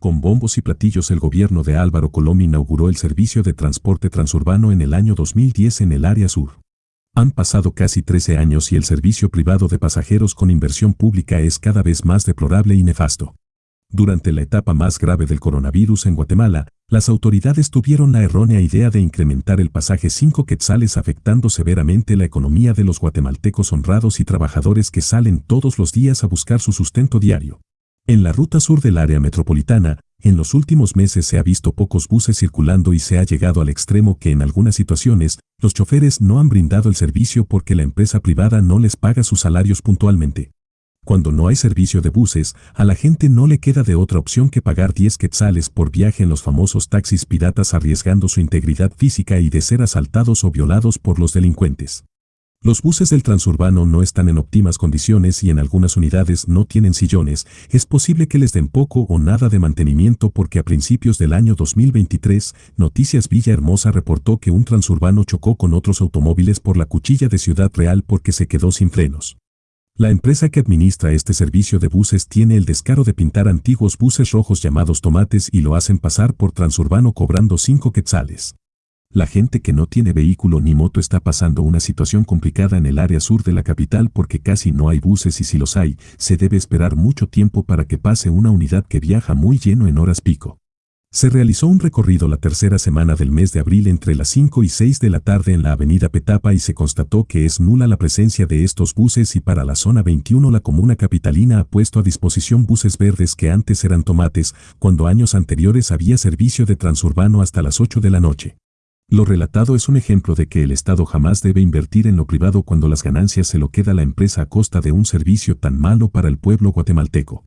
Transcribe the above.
Con bombos y platillos el gobierno de Álvaro Colom inauguró el servicio de transporte transurbano en el año 2010 en el área sur. Han pasado casi 13 años y el servicio privado de pasajeros con inversión pública es cada vez más deplorable y nefasto. Durante la etapa más grave del coronavirus en Guatemala, las autoridades tuvieron la errónea idea de incrementar el pasaje 5 quetzales afectando severamente la economía de los guatemaltecos honrados y trabajadores que salen todos los días a buscar su sustento diario. En la ruta sur del área metropolitana, en los últimos meses se ha visto pocos buses circulando y se ha llegado al extremo que en algunas situaciones, los choferes no han brindado el servicio porque la empresa privada no les paga sus salarios puntualmente. Cuando no hay servicio de buses, a la gente no le queda de otra opción que pagar 10 quetzales por viaje en los famosos taxis piratas arriesgando su integridad física y de ser asaltados o violados por los delincuentes. Los buses del transurbano no están en óptimas condiciones y en algunas unidades no tienen sillones. Es posible que les den poco o nada de mantenimiento porque a principios del año 2023, Noticias Villa Hermosa reportó que un transurbano chocó con otros automóviles por la cuchilla de Ciudad Real porque se quedó sin frenos. La empresa que administra este servicio de buses tiene el descaro de pintar antiguos buses rojos llamados tomates y lo hacen pasar por transurbano cobrando 5 quetzales. La gente que no tiene vehículo ni moto está pasando una situación complicada en el área sur de la capital porque casi no hay buses y si los hay, se debe esperar mucho tiempo para que pase una unidad que viaja muy lleno en horas pico. Se realizó un recorrido la tercera semana del mes de abril entre las 5 y 6 de la tarde en la avenida Petapa y se constató que es nula la presencia de estos buses y para la zona 21 la comuna capitalina ha puesto a disposición buses verdes que antes eran tomates, cuando años anteriores había servicio de transurbano hasta las 8 de la noche. Lo relatado es un ejemplo de que el Estado jamás debe invertir en lo privado cuando las ganancias se lo queda la empresa a costa de un servicio tan malo para el pueblo guatemalteco.